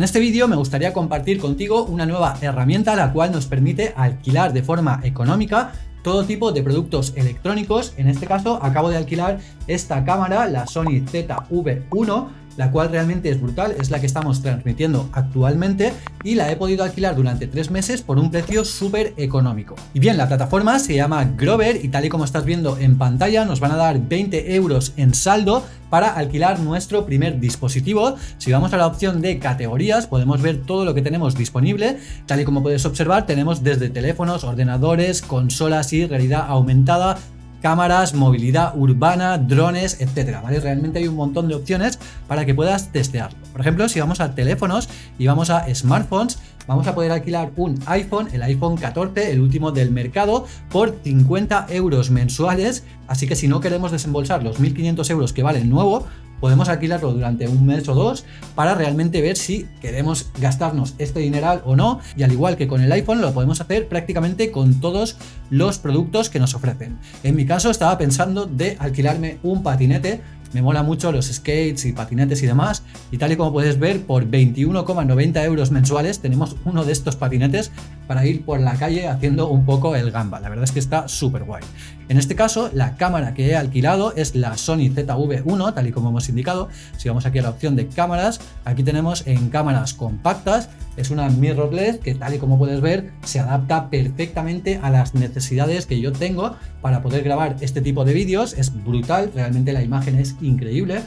En este vídeo me gustaría compartir contigo una nueva herramienta la cual nos permite alquilar de forma económica todo tipo de productos electrónicos. En este caso acabo de alquilar esta cámara, la Sony ZV-1, la cual realmente es brutal, es la que estamos transmitiendo actualmente y la he podido alquilar durante tres meses por un precio súper económico. Y bien, la plataforma se llama Grover y tal y como estás viendo en pantalla nos van a dar 20 euros en saldo para alquilar nuestro primer dispositivo. Si vamos a la opción de categorías podemos ver todo lo que tenemos disponible. Tal y como puedes observar tenemos desde teléfonos, ordenadores, consolas y realidad aumentada, cámaras, movilidad urbana, drones, etcétera, ¿vale? Realmente hay un montón de opciones para que puedas testearlo. Por ejemplo, si vamos a teléfonos y vamos a smartphones, vamos a poder alquilar un iPhone, el iPhone 14, el último del mercado, por 50 euros mensuales, así que si no queremos desembolsar los 1.500 euros que vale el nuevo, podemos alquilarlo durante un mes o dos para realmente ver si queremos gastarnos este dineral o no. Y al igual que con el iPhone lo podemos hacer prácticamente con todos los productos que nos ofrecen. En mi caso estaba pensando de alquilarme un patinete. Me mola mucho los skates y patinetes y demás. Y tal y como puedes ver por 21,90 euros mensuales tenemos uno de estos patinetes para ir por la calle haciendo un poco el gamba, la verdad es que está súper guay. En este caso la cámara que he alquilado es la Sony ZV-1 tal y como hemos indicado, si vamos aquí a la opción de cámaras, aquí tenemos en cámaras compactas, es una mirrorless que tal y como puedes ver se adapta perfectamente a las necesidades que yo tengo para poder grabar este tipo de vídeos, es brutal, realmente la imagen es increíble.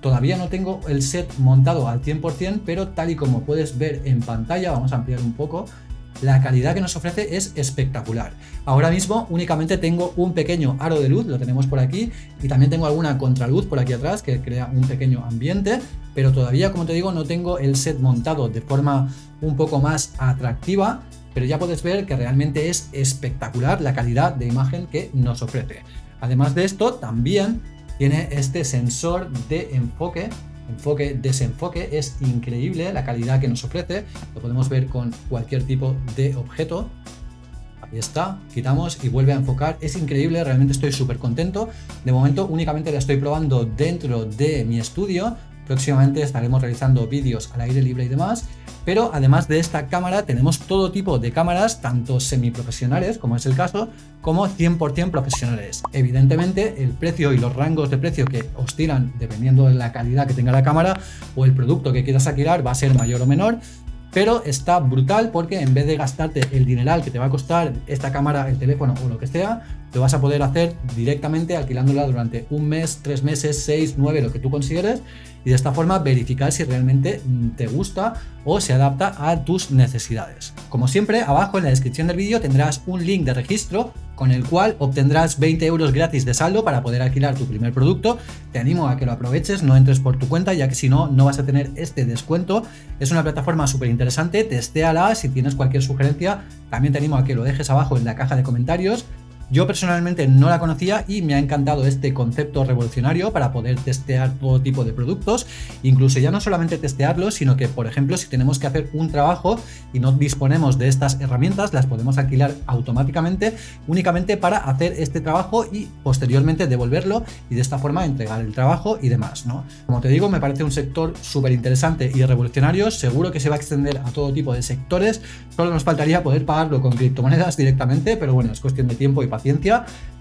Todavía no tengo el set montado al 100%, pero tal y como puedes ver en pantalla, vamos a ampliar un poco, la calidad que nos ofrece es espectacular. Ahora mismo únicamente tengo un pequeño aro de luz, lo tenemos por aquí, y también tengo alguna contraluz por aquí atrás que crea un pequeño ambiente, pero todavía, como te digo, no tengo el set montado de forma un poco más atractiva, pero ya puedes ver que realmente es espectacular la calidad de imagen que nos ofrece. Además de esto, también tiene este sensor de enfoque, enfoque, desenfoque, es increíble la calidad que nos ofrece, lo podemos ver con cualquier tipo de objeto, ahí está, quitamos y vuelve a enfocar, es increíble, realmente estoy súper contento, de momento únicamente la estoy probando dentro de mi estudio, próximamente estaremos realizando vídeos al aire libre y demás, pero además de esta cámara tenemos todo tipo de cámaras, tanto semiprofesionales, como es el caso, como 100% profesionales. Evidentemente, el precio y los rangos de precio que oscilan dependiendo de la calidad que tenga la cámara o el producto que quieras alquilar va a ser mayor o menor, pero está brutal porque en vez de gastarte el dineral que te va a costar esta cámara, el teléfono o lo que sea, lo vas a poder hacer directamente alquilándola durante un mes, tres meses, seis, nueve, lo que tú consideres y de esta forma verificar si realmente mm, te gusta o se adapta a tus necesidades. Como siempre, abajo en la descripción del vídeo tendrás un link de registro con el cual obtendrás 20 euros gratis de saldo para poder alquilar tu primer producto. Te animo a que lo aproveches, no entres por tu cuenta, ya que si no, no vas a tener este descuento. Es una plataforma súper interesante, testéala, si tienes cualquier sugerencia, también te animo a que lo dejes abajo en la caja de comentarios. Yo personalmente no la conocía y me ha encantado este concepto revolucionario para poder testear todo tipo de productos, incluso ya no solamente testearlos, sino que, por ejemplo, si tenemos que hacer un trabajo y no disponemos de estas herramientas, las podemos alquilar automáticamente únicamente para hacer este trabajo y posteriormente devolverlo y de esta forma entregar el trabajo y demás, ¿no? Como te digo, me parece un sector súper interesante y revolucionario, seguro que se va a extender a todo tipo de sectores, solo nos faltaría poder pagarlo con criptomonedas directamente, pero bueno, es cuestión de tiempo y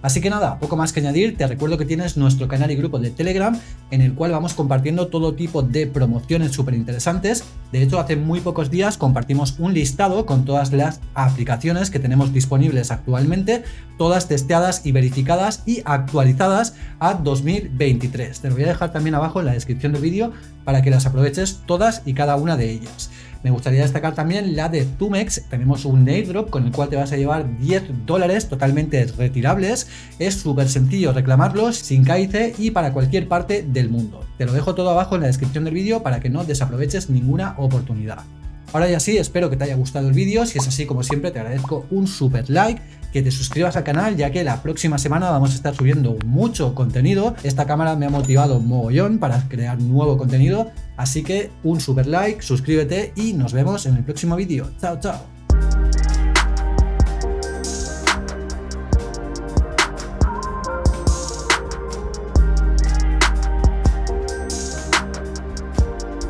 Así que nada, poco más que añadir, te recuerdo que tienes nuestro canal y grupo de Telegram en el cual vamos compartiendo todo tipo de promociones súper interesantes. De hecho, hace muy pocos días compartimos un listado con todas las aplicaciones que tenemos disponibles actualmente, todas testeadas y verificadas y actualizadas a 2023. Te lo voy a dejar también abajo en la descripción del vídeo para que las aproveches todas y cada una de ellas. Me gustaría destacar también la de Tumex, tenemos un airdrop con el cual te vas a llevar 10 dólares totalmente retirables, es súper sencillo reclamarlos sin caice y para cualquier parte del mundo. Te lo dejo todo abajo en la descripción del vídeo para que no desaproveches ninguna oportunidad. Ahora ya sí, espero que te haya gustado el vídeo, si es así como siempre te agradezco un super like, que te suscribas al canal ya que la próxima semana vamos a estar subiendo mucho contenido. Esta cámara me ha motivado mogollón para crear nuevo contenido, así que un super like, suscríbete y nos vemos en el próximo vídeo. Chao, chao.